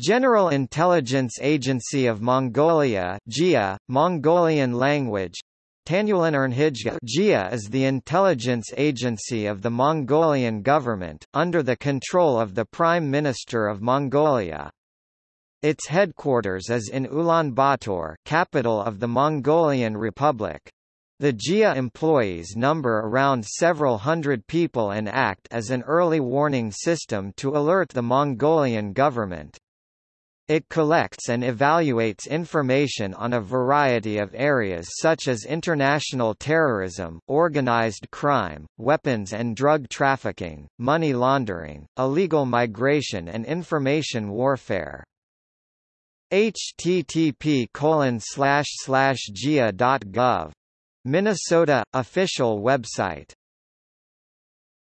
General Intelligence Agency of Mongolia GIA, Mongolian language GIA is the intelligence agency of the Mongolian government, under the control of the Prime Minister of Mongolia. Its headquarters is in Ulaanbaatar capital of the Mongolian Republic. The GIA employees number around several hundred people and act as an early warning system to alert the Mongolian government. It collects and evaluates information on a variety of areas such as international terrorism, organized crime, weapons and drug trafficking, money laundering, illegal migration and information warfare. http gia.gov. Minnesota – official website